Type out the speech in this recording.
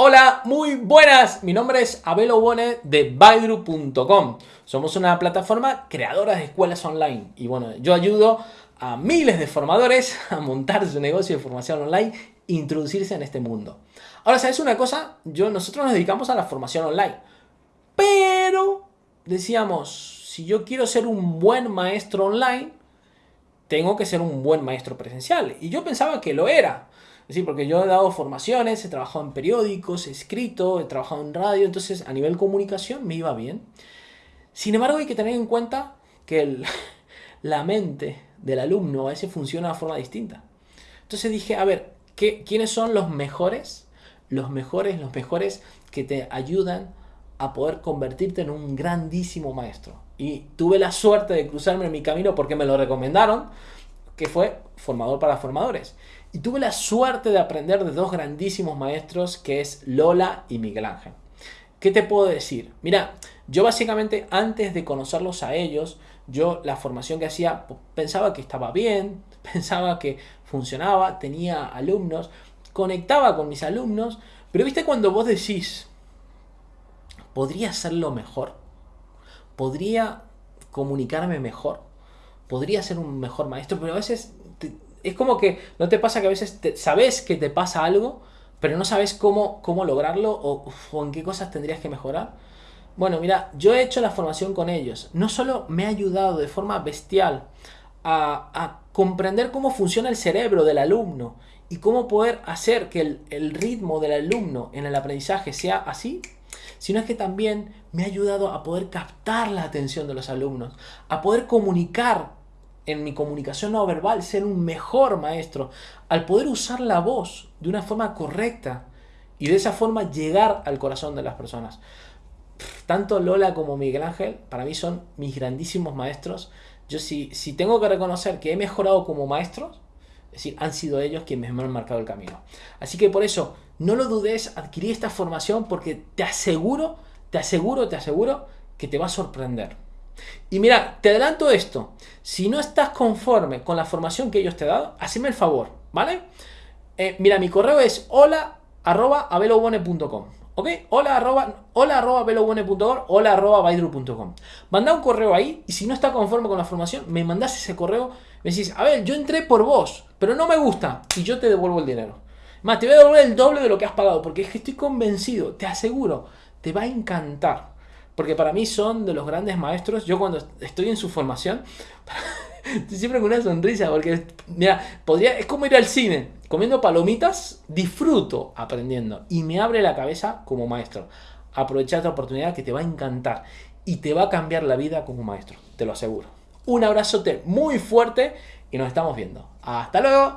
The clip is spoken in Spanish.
Hola, muy buenas. Mi nombre es Abel Obone de Baidru.com. Somos una plataforma creadora de escuelas online. Y bueno, yo ayudo a miles de formadores a montar su negocio de formación online e introducirse en este mundo. Ahora, ¿sabes una cosa? Yo, nosotros nos dedicamos a la formación online. Pero decíamos, si yo quiero ser un buen maestro online, tengo que ser un buen maestro presencial. Y yo pensaba que lo era. Sí, porque yo he dado formaciones, he trabajado en periódicos, he escrito, he trabajado en radio, entonces a nivel comunicación me iba bien. Sin embargo, hay que tener en cuenta que la mente del alumno a veces funciona de forma distinta. Entonces dije, a ver, ¿qué, ¿quiénes son los mejores? Los mejores, los mejores que te ayudan a poder convertirte en un grandísimo maestro. Y tuve la suerte de cruzarme en mi camino porque me lo recomendaron, que fue formador para formadores. Y tuve la suerte de aprender de dos grandísimos maestros que es Lola y Miguel Ángel. ¿Qué te puedo decir? Mira, yo básicamente antes de conocerlos a ellos, yo la formación que hacía pensaba que estaba bien, pensaba que funcionaba, tenía alumnos, conectaba con mis alumnos, pero viste cuando vos decís, ¿podría hacerlo mejor? ¿Podría comunicarme mejor? ¿Podría ser un mejor maestro? Pero a veces es como que no te pasa que a veces sabes que te pasa algo, pero no sabes cómo, cómo lograrlo o, en qué cosas tendrías que mejorar. Bueno, mira, yo he hecho la formación con ellos. No solo me ha ayudado de forma bestial a, comprender cómo funciona el cerebro del alumno y cómo poder hacer que el, el ritmo del alumno en el aprendizaje sea así, sino es que también me ha ayudado a poder captar la atención de los alumnos, a poder comunicar en mi comunicación no verbal, ser un mejor maestro, al poder usar la voz de una forma correcta y de esa forma llegar al corazón de las personas. Tanto Lola como Miguel Ángel para mí son mis grandísimos maestros. Yo si, si tengo que reconocer que he mejorado como maestros, es decir, han sido ellos quienes me han marcado el camino. Así que por eso, no lo dudes, adquirí esta formación porque te aseguro, te aseguro, te aseguro que te va a sorprender. Y mira, te adelanto esto. Si no estás conforme con la formación que ellos te han dado, haceme el favor, ¿vale? Eh, mira, mi correo es hola arroba ¿Ok? Hola arroba, arroba arroba baidru.com. Manda un correo ahí y si no estás conforme con la formación, me mandás ese correo, me decís, a ver, yo entré por vos, pero no me gusta y yo te devuelvo el dinero. Más, te voy a devolver el doble de lo que has pagado porque es que estoy convencido, te aseguro, te va a encantar porque para mí son de los grandes maestros. Yo cuando estoy en su formación, estoy siempre con una sonrisa, porque mira, podría, es como ir al cine, comiendo palomitas, disfruto aprendiendo y me abre la cabeza como maestro. Aprovecha esta oportunidad que te va a encantar y te va a cambiar la vida como maestro, te lo aseguro. Un abrazote muy fuerte y nos estamos viendo. Hasta luego.